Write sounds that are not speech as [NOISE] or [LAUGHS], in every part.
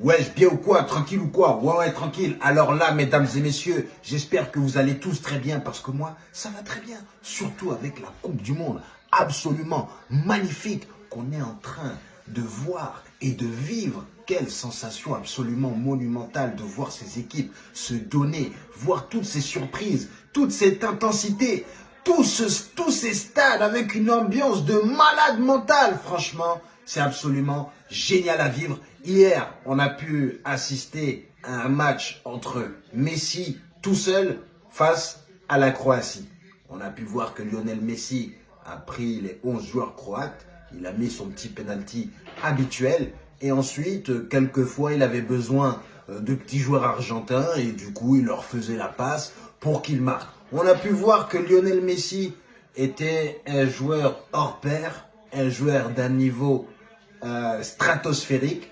Ouais, bien ou quoi Tranquille ou quoi? Ouais, ouais, tranquille. Alors là, mesdames et messieurs, j'espère que vous allez tous très bien parce que moi, ça va très bien. Surtout avec la Coupe du Monde absolument magnifique qu'on est en train de voir et de vivre. Quelle sensation absolument monumentale de voir ces équipes se donner, voir toutes ces surprises, toute cette intensité, tous, tous ces stades avec une ambiance de malade mental. Franchement, c'est absolument génial à vivre. Hier, on a pu assister à un match entre Messi tout seul face à la Croatie. On a pu voir que Lionel Messi a pris les 11 joueurs croates, il a mis son petit penalty habituel et ensuite, quelquefois, il avait besoin euh, de petits joueurs argentins et du coup, il leur faisait la passe pour qu'ils marquent. On a pu voir que Lionel Messi était un joueur hors pair, un joueur d'un niveau euh, stratosphérique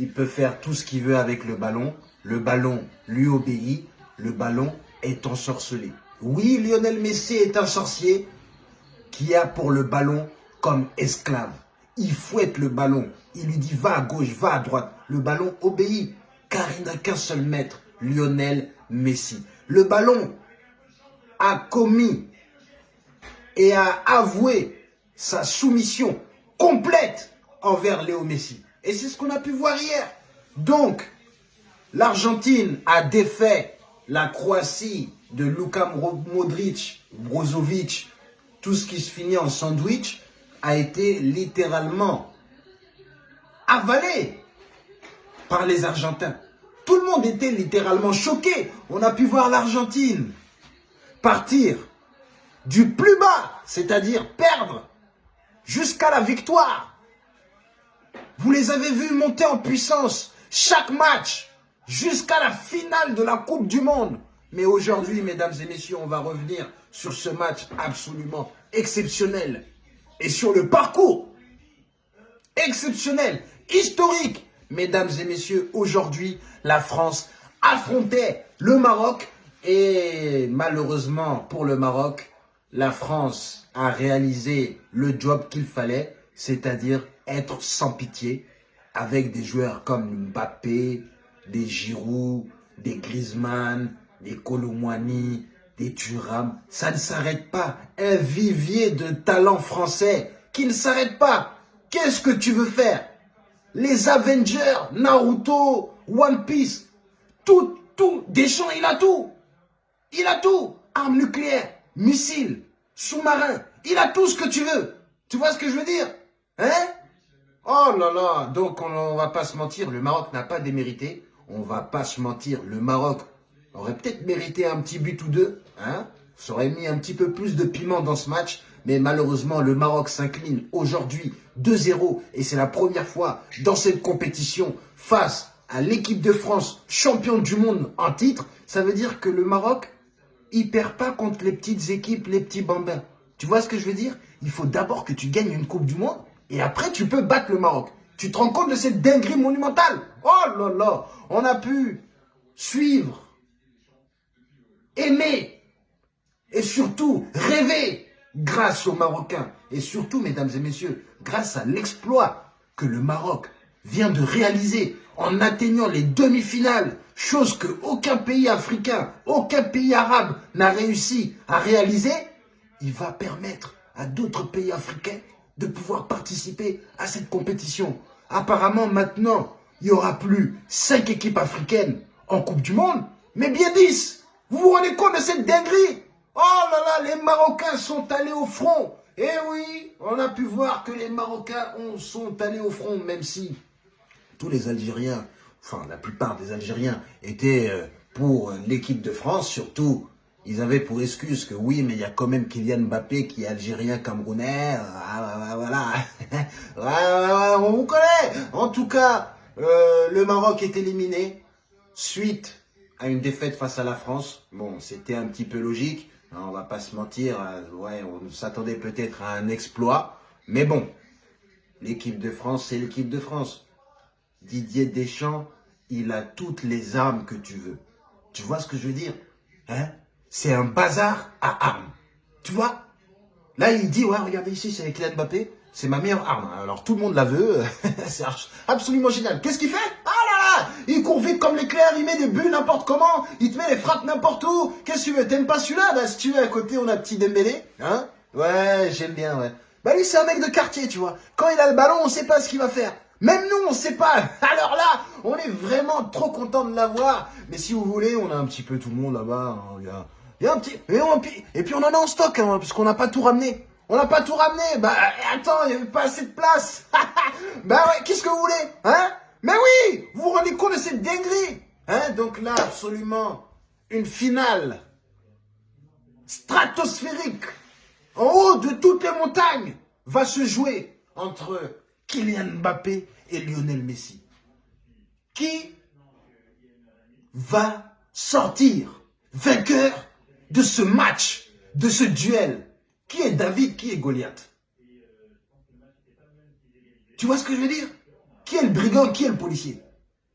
il peut faire tout ce qu'il veut avec le ballon. Le ballon lui obéit. Le ballon est ensorcelé. Oui, Lionel Messi est un sorcier qui a pour le ballon comme esclave. Il fouette le ballon. Il lui dit va à gauche, va à droite. Le ballon obéit car il n'a qu'un seul maître, Lionel Messi. Le ballon a commis et a avoué sa soumission complète envers Léo Messi. Et c'est ce qu'on a pu voir hier. Donc, l'Argentine a défait la Croatie de Luka Modric, Brozovic, tout ce qui se finit en sandwich, a été littéralement avalé par les Argentins. Tout le monde était littéralement choqué. On a pu voir l'Argentine partir du plus bas, c'est-à-dire perdre, jusqu'à la victoire. Vous les avez vus monter en puissance chaque match jusqu'à la finale de la Coupe du Monde. Mais aujourd'hui, mesdames et messieurs, on va revenir sur ce match absolument exceptionnel et sur le parcours exceptionnel, historique. Mesdames et messieurs, aujourd'hui, la France affrontait le Maroc et malheureusement pour le Maroc, la France a réalisé le job qu'il fallait, c'est-à-dire être sans pitié avec des joueurs comme Mbappé, des Giroud, des Griezmann, des Colomwani, des Thuram. Ça ne s'arrête pas. Un vivier de talents français qui ne s'arrête pas. Qu'est-ce que tu veux faire? Les Avengers, Naruto, One Piece, tout, tout. Deschamps, il a tout. Il a tout. Armes nucléaires, missiles, sous-marins. Il a tout ce que tu veux. Tu vois ce que je veux dire? Hein? Oh là là, donc on, ne va pas se mentir, le Maroc n'a pas démérité. On va pas se mentir, le Maroc aurait peut-être mérité un petit but ou deux. Hein Ça aurait mis un petit peu plus de piment dans ce match. Mais malheureusement, le Maroc s'incline aujourd'hui 2-0. Et c'est la première fois dans cette compétition face à l'équipe de France, championne du monde en titre. Ça veut dire que le Maroc, il perd pas contre les petites équipes, les petits bambins. Tu vois ce que je veux dire? Il faut d'abord que tu gagnes une Coupe du Monde et après, tu peux battre le Maroc. Tu te rends compte de cette dinguerie monumentale? Oh là là On a pu suivre, aimer et surtout rêver grâce aux Marocains. Et surtout, mesdames et messieurs, grâce à l'exploit que le Maroc vient de réaliser en atteignant les demi-finales, chose que aucun pays africain, aucun pays arabe n'a réussi à réaliser, il va permettre à d'autres pays africains de pouvoir participer à cette compétition. Apparemment, maintenant, il n'y aura plus 5 équipes africaines en Coupe du Monde, mais bien 10. Vous vous rendez compte de cette dinguerie? Oh là là, les Marocains sont allés au front. Eh oui, on a pu voir que les Marocains sont allés au front, même si tous les Algériens, enfin la plupart des Algériens étaient euh, pour l'équipe de France, surtout ils avaient pour excuse que oui, mais il y a quand même Kylian Mbappé qui est algérien camerounais. Ah, voilà. [LAUGHS] on vous connaît. En tout cas, euh, le Maroc est éliminé suite à une défaite face à la France. Bon, c'était un petit peu logique. Hein, on va pas se mentir. Euh, on s'attendait peut-être à un exploit. Mais bon, l'équipe de France, c'est l'équipe de France. Didier Deschamps, il a toutes les armes que tu veux. Tu vois ce que je veux dire Hein? C'est un bazar à armes. Tu vois? Là, il dit, ouais, regardez ici, c'est Kylian Mbappé, c'est ma meilleure arme. Alors, tout le monde la veut, [LAUGHS] c'est absolument génial. Qu'est-ce qu'il fait? Ah là là Il court vite comme l'éclair, il met des buts n'importe comment, il te met les frappes n'importe où. Qu'est-ce que tu veux? T'aimes pas celui-là? Bah si tu veux, à côté, on a petit Dembélé. Hein? Ouais, j'aime bien, ouais. Bah lui, c'est un mec de quartier, tu vois. Quand il a le ballon, on sait pas ce qu'il va faire. Même nous, on sait pas. [LAUGHS] Alors là, on est vraiment trop content de l'avoir. Mais si vous voulez, on a un petit peu tout le monde là-bas. Il a, un petit... Et, puis on en a en stock, hein, parce qu'on n'a pas tout ramené. On n'a pas tout ramené. Bah attends, il n'y avait pas assez de place. [LAUGHS] bah ouais, qu'est-ce que vous voulez Hein? Mais oui Vous vous rendez compte de cette dinguerie Hein? Donc là, absolument, une finale stratosphérique en haut de toutes les montagnes va se jouer entre Kylian Mbappé et Lionel Messi. Qui va sortir vainqueur de ce match, de ce duel Qui est David, qui est Goliath? Tu vois ce que je veux dire? Qui est le brigand, qui est le policier?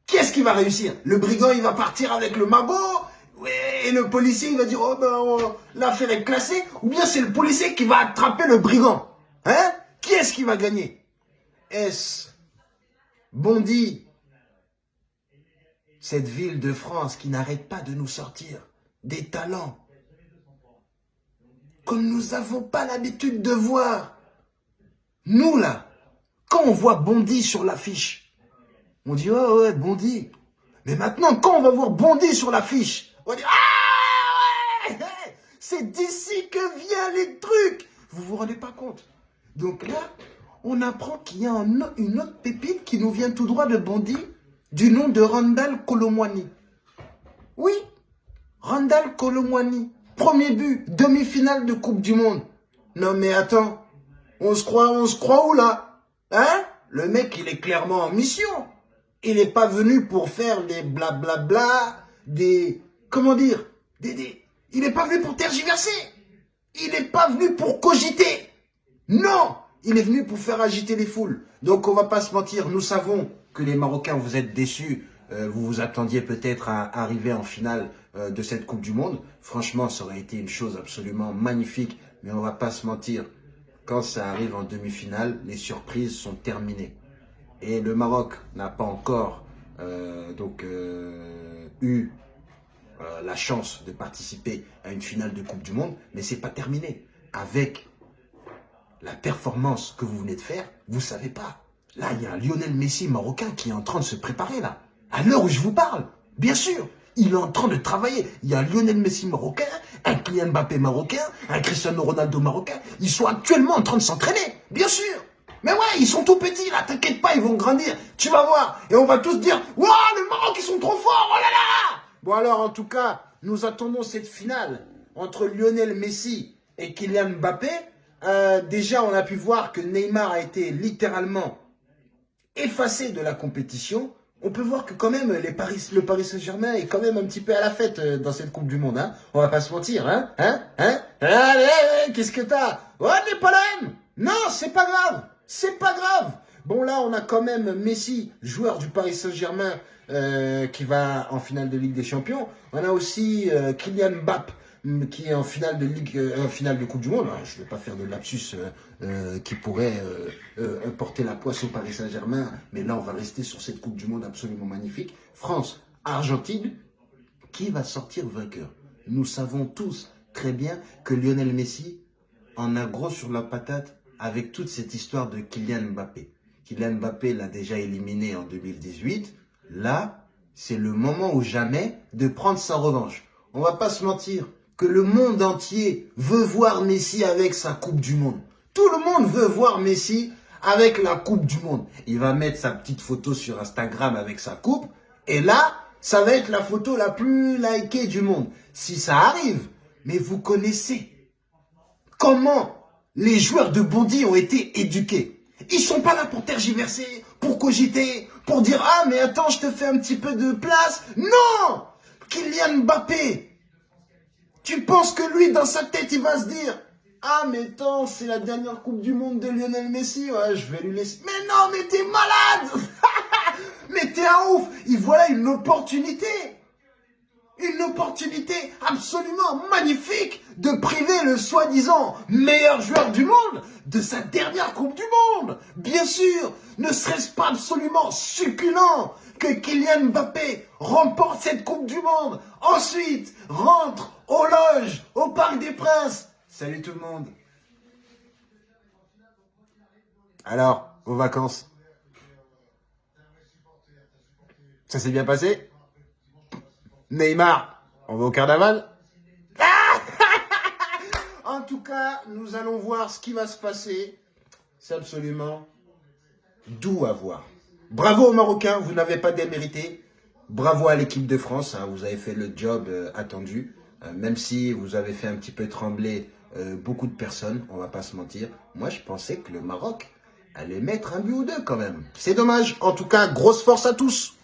Qui est-ce qui va réussir? Le brigand, il va partir avec le magot et le policier, il va dire, oh ben, l'affaire est classée. Ou bien c'est le policier qui va attraper le brigand. Hein? Qui est-ce qui va gagner? Est-ce Bondy, cette ville de France qui n'arrête pas de nous sortir des talents comme nous n'avons pas l'habitude de voir. Nous, là, quand on voit Bondy sur l'affiche, on dit, oh ouais, Bondy. Mais maintenant, quand on va voir Bondy sur l'affiche, on dit, ah ouais, c'est d'ici que viennent les trucs. Vous vous rendez pas compte Donc là, on apprend qu'il y a une autre pépite qui nous vient tout droit de Bondy, du nom de Randall Colomwani. Oui, Randall Colomwani. Premier but, demi-finale de Coupe du Monde. Non mais attends, on se croit, on se croit où là? Hein? Le mec, il est clairement en mission. Il n'est pas venu pour faire des blablabla, des... Comment dire? Il n'est pas venu pour tergiverser. Il n'est pas venu pour cogiter. Non il est venu pour faire agiter les foules. Donc on va pas se mentir, nous savons que les Marocains, vous êtes déçus. Euh, vous vous attendiez peut-être à arriver en finale euh, de cette Coupe du Monde. Franchement, ça aurait été une chose absolument magnifique. Mais on va pas se mentir, quand ça arrive en demi-finale, les surprises sont terminées. Et le Maroc n'a pas encore euh, donc eu la chance de participer à une finale de Coupe du Monde, mais c'est pas terminé. Avec la performance que vous venez de faire, vous savez pas. Là, il y a un Lionel Messi marocain qui est en train de se préparer là. À l'heure où je vous parle, bien sûr, il est en train de travailler. Il y a un Lionel Messi marocain, un Kylian Mbappé marocain, un Cristiano Ronaldo marocain. Ils sont actuellement en train de s'entraîner, bien sûr. Mais ouais, ils sont tout petits là, t'inquiète pas, ils vont grandir. Tu vas voir. Et on va tous dire, waouh, le Maroc, ils sont trop forts, oh là là Bon alors, en tout cas, nous attendons cette finale entre Lionel Messi et Kylian Mbappé. Euh, déjà, on a pu voir que Neymar a été littéralement effacé de la compétition. On peut voir que quand même les le Paris Saint-Germain est quand même un petit peu à la fête euh, dans cette Coupe du Monde. Hein on va pas se mentir. Hein Hein Hein Allez, qu'est-ce que t'as? Oh, pas la Non, c'est pas grave. C'est pas grave. Bon, là, on a quand même Messi, joueur du Paris Saint-Germain, euh, qui va en finale de Ligue des Champions. On a aussi Kylian Mbappé, qui est en finale de Ligue, euh, en finale de Coupe du Monde. je ne vais pas faire de lapsus euh, euh, qui pourrait porter la poisse au Paris Saint-Germain, mais là, on va rester sur cette Coupe du Monde absolument magnifique. France, Argentine, qui va sortir vainqueur? Nous savons tous très bien que Lionel Messi en a gros sur la patate avec toute cette histoire de Kylian Mbappé. Kylian Mbappé l'a déjà éliminé en 2018. Là, c'est le moment ou jamais de prendre sa revanche. On va pas se mentir, que le monde entier veut voir Messi avec sa Coupe du Monde. Tout le monde veut voir Messi avec la Coupe du Monde. Il va mettre sa petite photo sur Instagram avec sa coupe. Et là, ça va être la photo la plus likée du monde. Si ça arrive, mais vous connaissez comment les joueurs de Bondy ont été éduqués. Ils sont pas là pour tergiverser, pour cogiter, pour dire « Ah, mais attends, je te fais un petit peu de place. » Non Kylian Mbappé, tu penses que lui, dans sa tête, il va se dire ah, mais attends, c'est la dernière Coupe du Monde de Lionel Messi. Ouais, je vais lui laisser. Mais non, mais t'es malade [LAUGHS] Mais t'es un ouf Il voilà une opportunité Une opportunité absolument magnifique de priver le soi-disant meilleur joueur du monde de sa dernière Coupe du Monde Bien sûr Ne serait-ce pas absolument succulent que Kylian Mbappé remporte cette Coupe du Monde. Ensuite, rentre aux loges, au Parc des Princes. Salut tout le monde. Alors, vos vacances? Ça s'est bien passé? Neymar, on va au carnaval? [LAUGHS] En tout cas, nous allons voir ce qui va se passer. C'est absolument doux à voir. Bravo aux Marocains, vous n'avez pas démérité. Bravo à l'équipe de France, hein, vous avez fait le job euh, attendu. Euh, même si vous avez fait un petit peu trembler euh, beaucoup de personnes, on va pas se mentir. Moi, je pensais que le Maroc allait mettre un but ou deux quand même. C'est dommage. En tout cas, grosse force à tous.